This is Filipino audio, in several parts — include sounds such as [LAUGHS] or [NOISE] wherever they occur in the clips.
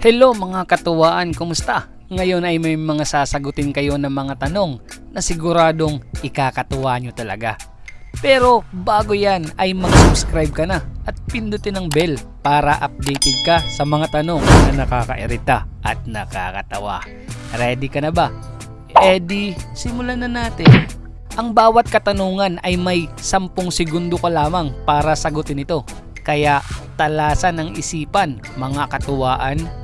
Hello mga katuwaan, kumusta? Ngayon ay may mga sasagutin kayo ng mga tanong na siguradong ikakatuwa nyo talaga. Pero bago yan ay mag-subscribe ka na at pindutin ang bell para updated ka sa mga tanong na nakakairita at nakakatawa. Ready ka na ba? Eddie, simulan na natin. Ang bawat katanungan ay may 10 segundo ka lamang para sagutin ito. Kaya talasan ng isipan mga katuwaan.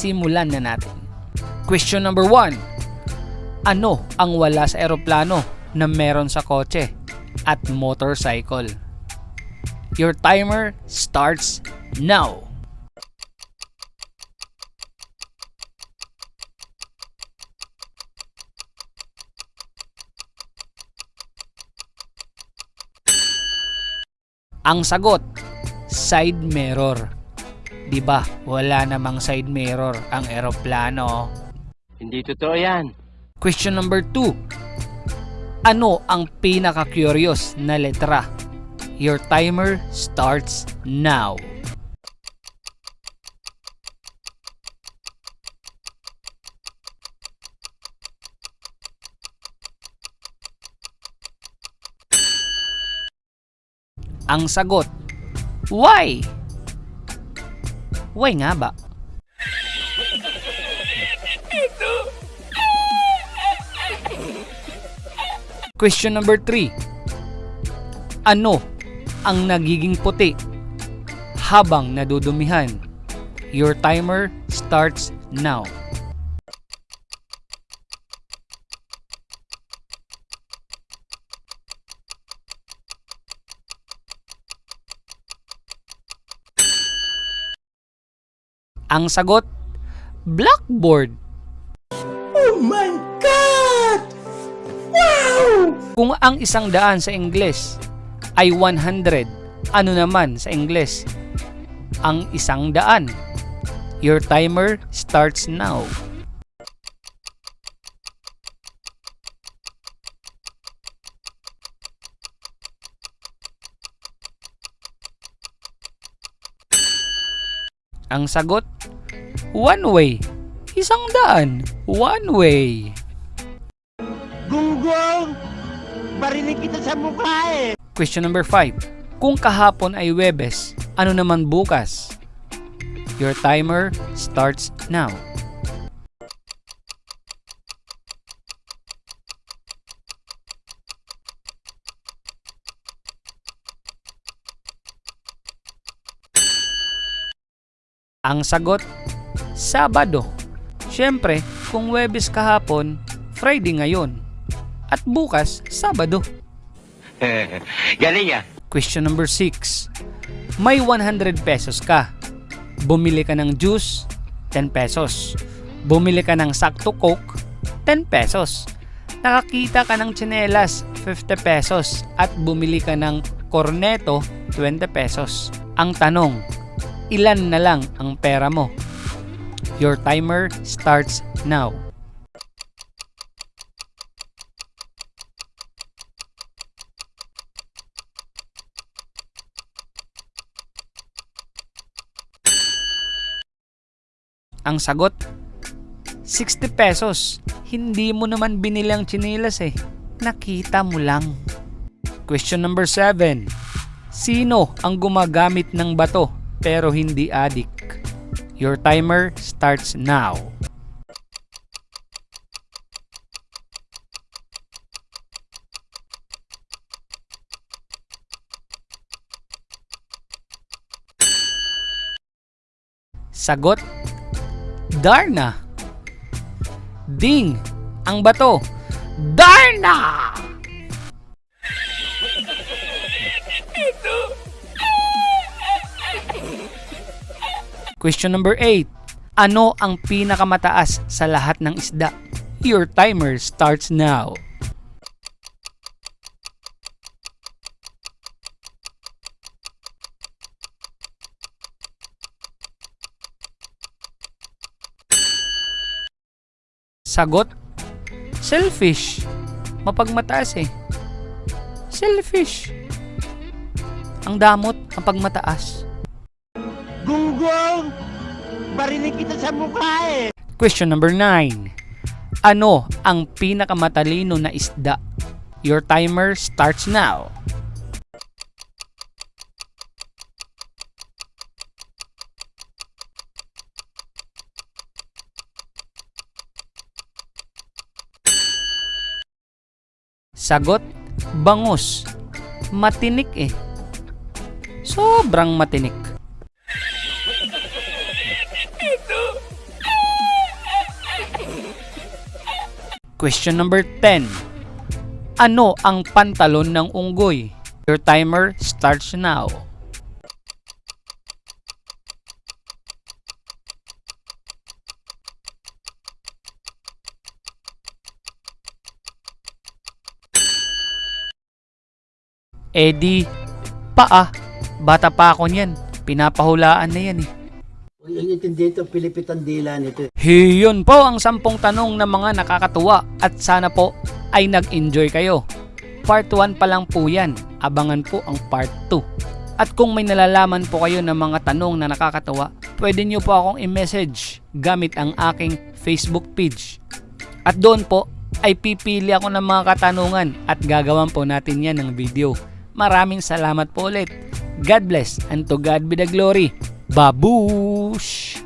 Simulan na natin. Question number 1. Ano ang wala sa eroplano na meron sa kotse at motorcycle? Your timer starts now. Ang sagot, side mirror. 'Di ba? Wala namang side mirror ang eroplano. Hindi totoo yan. Question number 2. Ano ang pinaka-curious na letra? Your timer starts now. Ang sagot, why? Why nga ba? Question number 3. Ano ang nagiging puti habang nadudumihan? Your timer starts now. Ang sagot, blackboard. Kung ang isang daan sa Ingles ay 100, ano naman sa Ingles? Ang isang daan. Your timer starts now. Ang sagot, one way. Isang daan. One way. Gunggong! Barinig kita sa mukha eh! Question number 5. Kung kahapon ay Webes, ano naman bukas? Your timer starts now. Ang sagot, Sabado. Siyempre, kung Webes kahapon, Friday ngayon. At bukas, Sabado. [LAUGHS] Galing ah! Question number 6. May 100 pesos ka. Bumili ka ng juice, 10 pesos. Bumili ka ng sakto coke, 10 pesos. Nakakita ka ng tsinelas, 50 pesos. At bumili ka ng corneto, 20 pesos. Ang tanong, ilan na lang ang pera mo? Your timer starts now. Ang sagot, 60 pesos. Hindi mo naman binili ang chinilas eh. Nakita mo lang. Question number 7. Sino ang gumagamit ng bato pero hindi adik? Your timer starts now. Sagot, Darna. Ding, ang bato. Darna! Question number 8. Ano ang pinakamataas sa lahat ng isda? Your timer starts now. Sagot? Selfish. Mapagmataas eh. Selfish. Ang damot, ang pagmataas. Gunggong! Barinig kita sa mukha eh. Question number 9. Ano ang pinakamatalino na isda? Your timer starts now. Sagot, bangus. Matinik eh. Sobrang matinik. Question number 10. Ano ang pantalon ng unggoy? Your timer starts now. Eddie, paa. Bata pa ako niyan. Pinapahulaan na yan eh. Huwag yung intindi ito, pilipitan dila nito. Hiyon po ang sampung tanong na mga nakakatuwa at sana po ay nag-enjoy kayo. Part 1 pa lang po yan. Abangan po ang part 2. At kung may nalalaman po kayo ng mga tanong na nakakatuwa, pwede nyo po akong i-message gamit ang aking Facebook page. At doon po ay pipili ako ng mga katanungan at gagawan po natin yan ng video. Maraming salamat po ulit. God bless and to God be the glory. Babush!